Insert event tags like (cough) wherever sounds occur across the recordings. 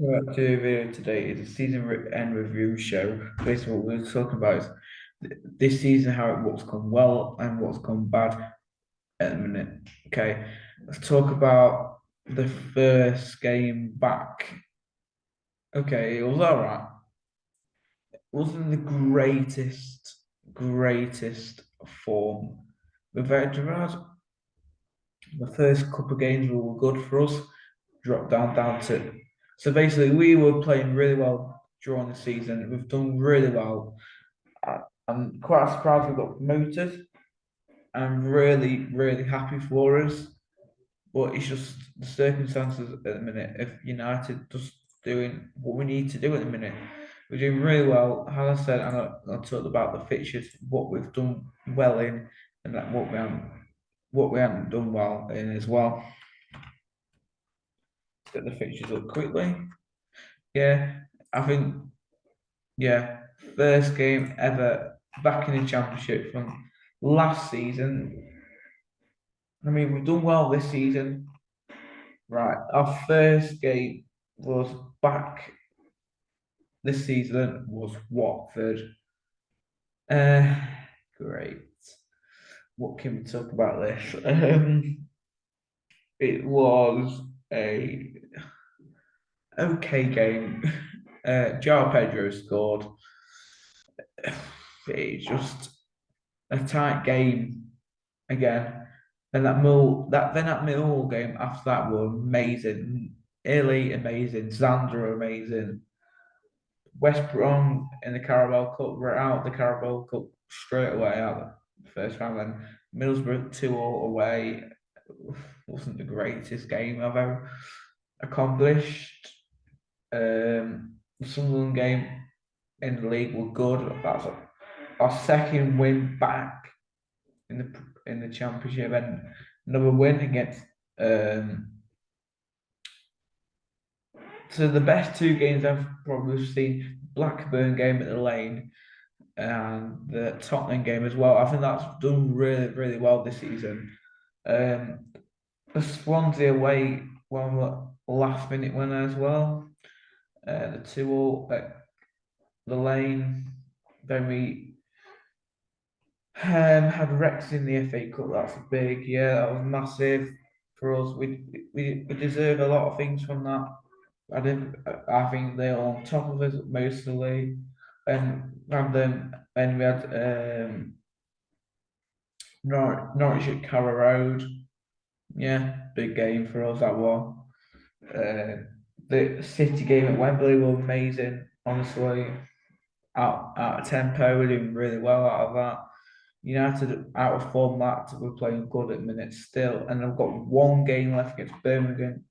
to do video today is a season end review show. Basically, what we're talking about is th- this season, how it what's gone well and what's gone bad at the minute. Okay, let's talk about the first game back. Okay, it was all right. It wasn't the greatest, greatest form. We've had the first couple of games were good for us. Dropped down down to so basically we were playing really well during the season. We've done really well. I, I'm quite surprised we got promoted. I'm really, really happy for us. But it's just the circumstances at the minute. If United just doing what we need to do at the minute, we're doing really well. As I said, and I, I talked about the fixtures, what we've done well in, and that what we haven't, what we haven't done well in as well. Get the fixtures up quickly. Yeah, I think. Yeah, first game ever back in the championship from last season. I mean, we've done well this season. Right, our first game was back this season was Watford. Uh, great. What can we talk about this? (laughs) Um, it was a okay game. (laughs) Uh, João Pedro scored. (sighs) It's just a tight game again. And that Mill, that then that Millwall game after that were amazing. Illy amazing, Sander amazing. West Brom in the Carabao Cup were out the Carabao Cup straight away out the first round. Then Middlesbrough two all away wasn't the greatest game I've ever accomplished. Um, the Sunderland game in the league were good. That's our second win back in the in the championship and another win against um so the best two games I've probably seen Blackburn game at the lane and the Tottenham game as well. I think that's done really, really well this season. Um, the Swansea away one last minute winner as well. Uh, the two all at the lane. Then we um, had Rex in the FA Cup. That's big. Yeah, that was massive for us. We we, we deserve a lot of things from that. I didn't. I think they're on top of us mostly, and and then and we had um, Nor- Norwich at Carrow Road. Yeah, big game for us that one. Uh, the City game at Wembley were amazing. Honestly, out out of tempo, we're doing really well out of that. United out of form that we're playing good at minutes still, and I've got one game left against Birmingham,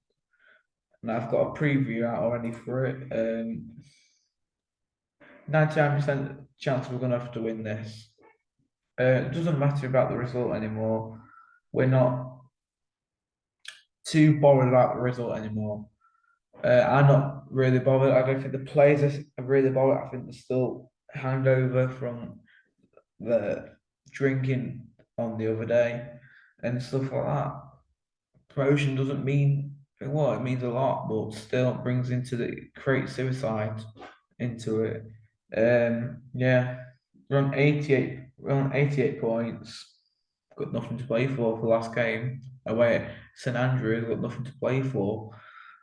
and I've got a preview out already for it. Um, 99% chance we're gonna have to win this. Uh, it doesn't matter about the result anymore. We're not too bothered about the result anymore. Uh, I'm not really bothered. I don't think the players are really bothered. I think they're still hangover from the drinking on the other day and stuff like that. Promotion doesn't mean well, it means a lot, but still brings into the create suicide into it. Um, yeah, we're on 88, we're on 88 points. Got nothing to play for for last game away at St Andrews. Got nothing to play for.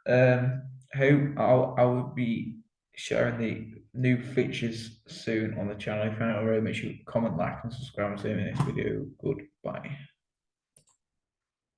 Um, hope I'll I will be sharing the new features soon on the channel. If you haven't already, make sure you comment, like, and subscribe. See you in the next video. Goodbye.